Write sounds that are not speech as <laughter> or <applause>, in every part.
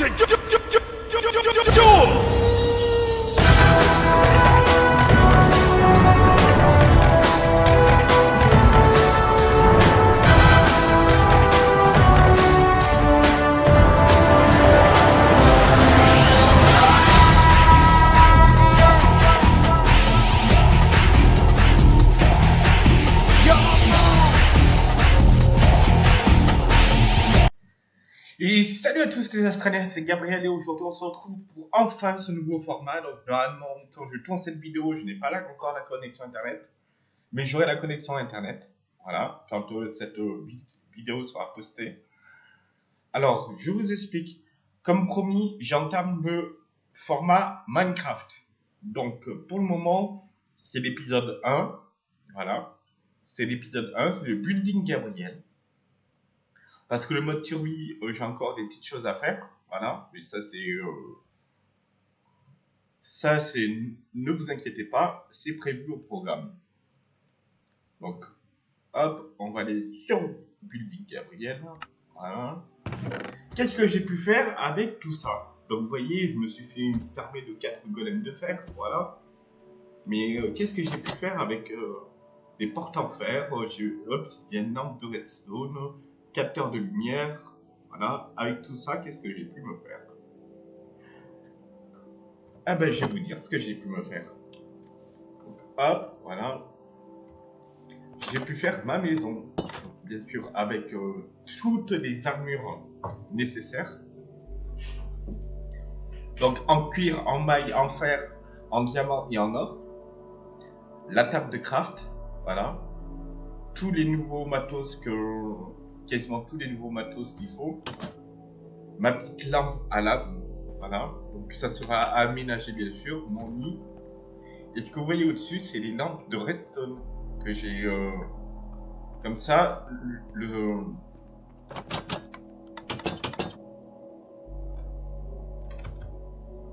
Et salut à tous les Australiens, c'est Gabriel et aujourd'hui on se retrouve pour enfin ce nouveau format. Donc normalement quand je tourne cette vidéo, je n'ai pas là encore la connexion internet, mais j'aurai la connexion internet. Voilà, quand cette euh, vidéo sera postée. Alors, je vous explique. Comme promis, j'entame le format Minecraft. Donc pour le moment, c'est l'épisode 1. Voilà, c'est l'épisode 1, c'est le Building Gabriel. Parce que le mode survie, euh, j'ai encore des petites choses à faire. Voilà. Mais ça, c'est. Euh, ça, c'est. Ne vous inquiétez pas, c'est prévu au programme. Donc, hop, on va aller sur Building Gabriel. Voilà. Qu'est-ce que j'ai pu faire avec tout ça? Donc, vous voyez, je me suis fait une armée de 4 golems de fer. Voilà. Mais euh, qu'est-ce que j'ai pu faire avec des portes en fer? J'ai obsidienne, lampe de redstone capteur de lumière. Voilà, avec tout ça, qu'est-ce que j'ai pu me faire? Ah ben, je vais vous dire ce que j'ai pu me faire. hop, voilà. J'ai pu faire ma maison, bien sûr, avec euh, toutes les armures nécessaires. Donc, en cuir, en maille, en fer, en diamant et en or. La table de craft, voilà. Tous les nouveaux matos que quasiment tous les nouveaux matos qu'il faut. Ma petite lampe à lave, voilà. Donc ça sera aménagé bien sûr, mon lit. Et ce que vous voyez au-dessus, c'est les lampes de redstone que j'ai... Euh, comme ça, le...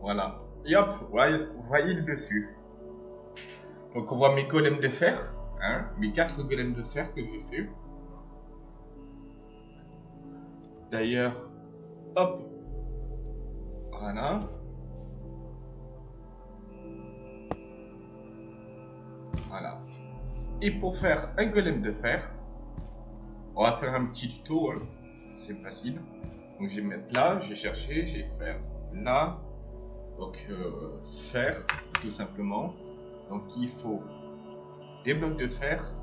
Voilà. Et hop, vous voyez, le dessus. Donc on voit mes golems de fer, hein, mes quatre golems de fer que j'ai fait. D'ailleurs, hop, voilà. Voilà. Et pour faire un golem de fer, on va faire un petit tuto, hein. c'est facile. Donc je vais mettre là, j'ai cherché, j'ai faire là, donc euh, fer tout simplement. Donc il faut des blocs de fer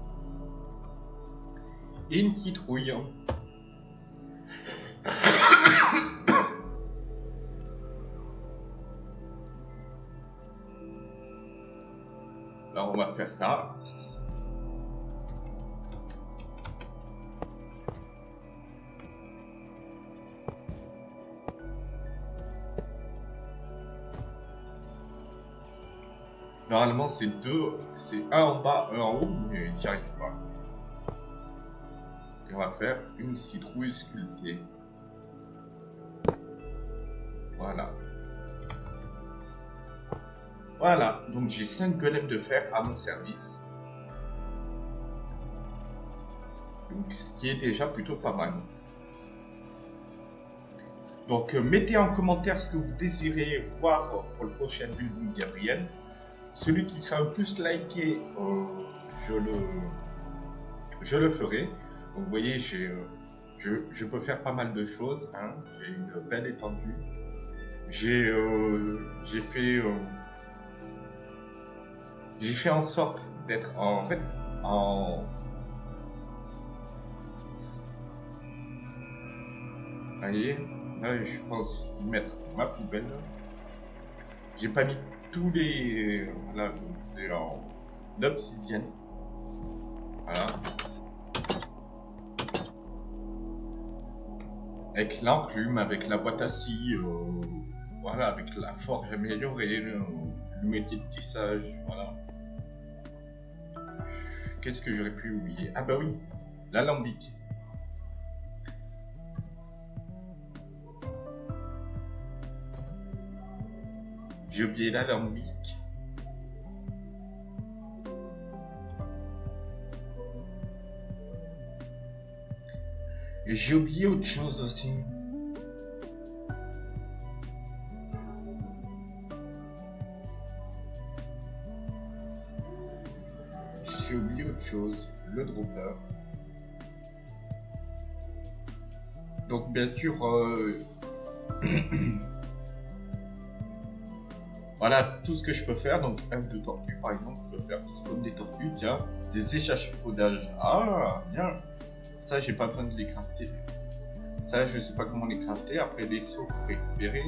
et une citrouille. Alors on va faire ça. Normalement c'est deux, c'est un en bas, un en haut, mais j'y arrive pas. Et on va faire une citrouille sculptée. Voilà. Voilà, donc j'ai 5 golems de fer à mon service. Donc, ce qui est déjà plutôt pas mal. Donc, euh, mettez en commentaire ce que vous désirez voir pour le prochain building Gabriel. Celui qui sera le plus liké, euh, je, le, je le ferai. Vous voyez, j'ai, euh, je, je, peux faire pas mal de choses. Hein. J'ai une belle étendue. J'ai fait j'ai fait en sorte d'être en, fait en voyez là je pense mettre ma poubelle. J'ai pas mis tous les voilà c'est en obsidienne voilà. Avec l'enclume avec la boîte à scie euh, voilà avec la forge améliorée le, le métier de tissage voilà Qu'est-ce que j'aurais pu oublier? Ah bah oui, l'alambic. J'ai oublié l'alambic. J'ai oublié autre chose aussi. J'ai oublié autre chose, le dropper. Donc bien sûr, euh, <clears throat> voilà tout ce que je peux faire. Donc œuf de tortue par exemple, je peux faire spawn des tortues, tiens, des échafaudages. Ah, bien. Ça, j'ai pas besoin de les crafter. Ça, je sais pas comment les crafter. Après, les seaux pour récupérer.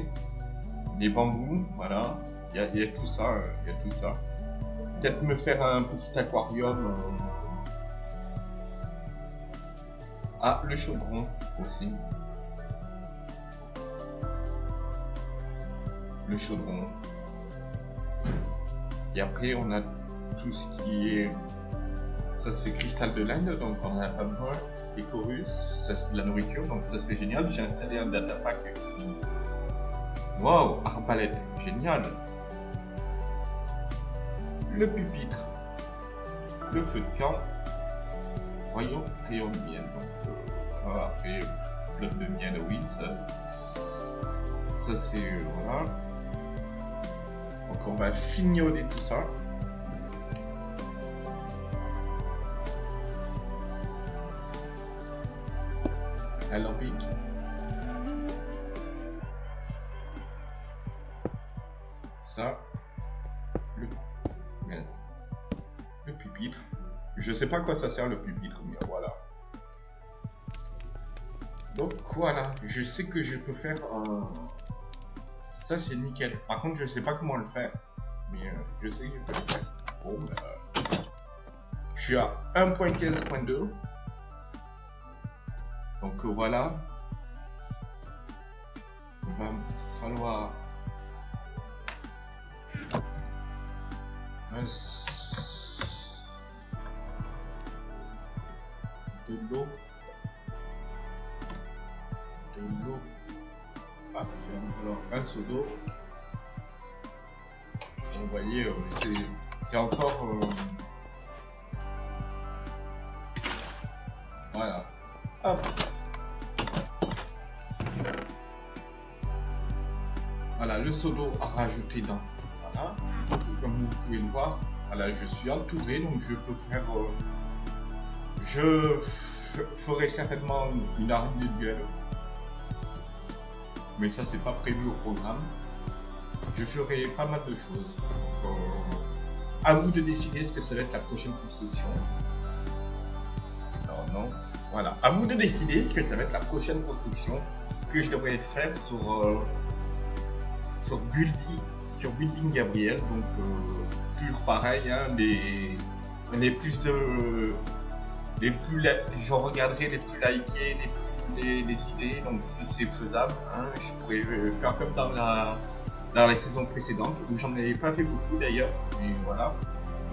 Les bambous, voilà. Il y, a, tout ça, euh, il y a tout ça. Peut-être me faire un petit aquarium. Euh. Ah, le chaudron aussi. Le chaudron. Et après, on a tout ce qui est... Ça, c'est cristal de l'Inde, donc on a pas besoin. Et chorus, ça c'est de la nourriture, donc ça c'est génial. J'ai installé un data pack. Wow, arbalète, génial. Le pupitre, le feu de camp, rayon de miel. Donc, euh, après, le de miel, oui, ça, ça c'est. Voilà. Donc on va fignoler tout ça. alambic. Ça, Je sais pas à quoi ça sert le pupitre, mais voilà. Donc voilà, je sais que je peux faire un... Ça c'est nickel. Par contre, je sais pas comment le faire. Mais euh, je sais que je peux le faire. Bon, ben, je suis à 1.15.2. Donc euh, voilà. Il va me falloir de Ah, falloir un seau d'eau. Vous voyez, euh, c'est encore... Euh, voilà. Hop. Voilà, le seau d'eau à rajouter dans. Voilà. Comme vous pouvez le voir, voilà, je suis entouré, donc je peux faire... Euh, je ferai certainement une arme de duel. Mais ça, c'est pas prévu au programme. Je ferai pas mal de choses. Euh, à vous de décider ce que ça va être la prochaine construction. Non, non. Voilà, à vous de décider ce que ça va être la prochaine construction que je devrais faire sur, euh, sur, Building, sur Building Gabriel. Donc, euh, toujours pareil, hein, les, les plus de. Les plus, je regarderai les plus likés, les plus décidés. Donc, si c'est faisable, hein, je pourrais faire comme dans la, dans la saison précédente, où j'en avais pas fait beaucoup d'ailleurs. Mais voilà.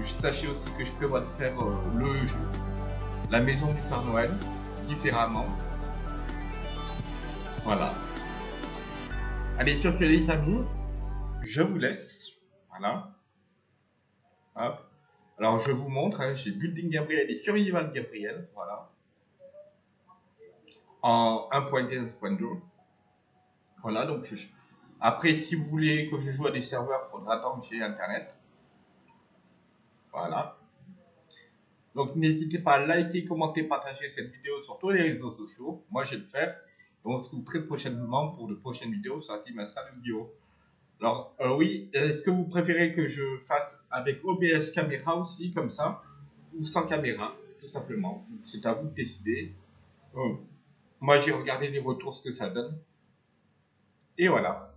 Sachez aussi que je prévois de faire euh, le jeu la maison du Père Noël différemment. Voilà. Allez, sur ce, les amis, je vous laisse. Voilà. Hop. Alors, je vous montre, hein, j'ai Building Gabriel et Survival Gabriel. Voilà. En 1.15.2. Voilà, donc après, si vous voulez que je joue à des serveurs, il faudra attendre que j'ai Internet. Voilà. Donc n'hésitez pas à liker, commenter, partager cette vidéo sur tous les réseaux sociaux. Moi, je vais le faire. Et on se retrouve très prochainement pour de prochaines vidéos sur la team Astra Vidéo. Alors, euh, oui, est-ce que vous préférez que je fasse avec OBS caméra aussi, comme ça, ou sans caméra, tout simplement? C'est à vous de décider. Euh, moi, j'ai regardé les retours, ce que ça donne. Et voilà.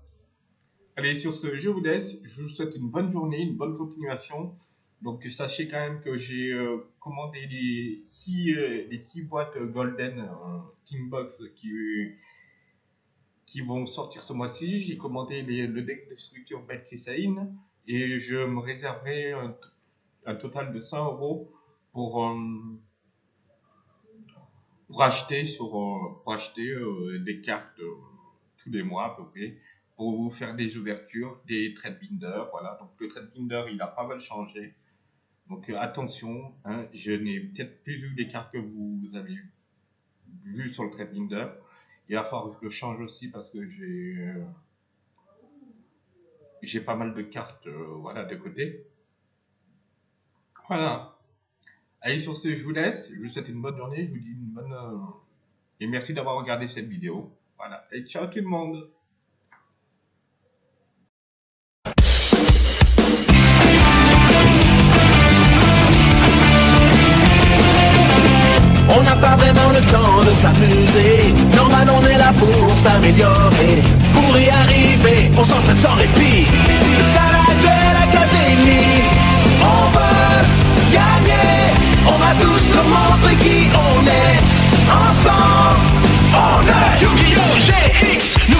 Allez, sur ce, je vous laisse. Je vous souhaite une bonne journée, une bonne continuation. Donc sachez quand même que j'ai euh, commandé les 6 euh, les six boîtes Golden euh, Teambox qui, qui vont sortir ce mois-ci. J'ai commandé le deck de structure Bad et je me réserverai un, total de 100 euros pour, pour acheter, sur, pour acheter des cartes tous les mois à peu près pour vous faire des ouvertures, des binder, voilà. Donc le binder, il a pas mal changé. Donc euh, attention, hein, je n'ai peut-être plus vu les cartes que vous avez vues sur le trade binder. Il va falloir que je le change aussi parce que j'ai euh, j'ai pas mal de cartes euh, voilà, de côté. Voilà. Allez, sur ce, je vous laisse. Je vous souhaite une bonne journée. Je vous dis une bonne. Euh, et merci d'avoir regardé cette vidéo. Voilà. Et ciao tout le monde. On n'a pas vraiment le temps de s'amuser. On est là pour s'améliorer. Pour y arriver, on s'entraîne sans répit. C'est ça la duel académie. On veut gagner. On va tous nous montrer qui on est. Ensemble, on est Yu-Gi-Oh! GX, nous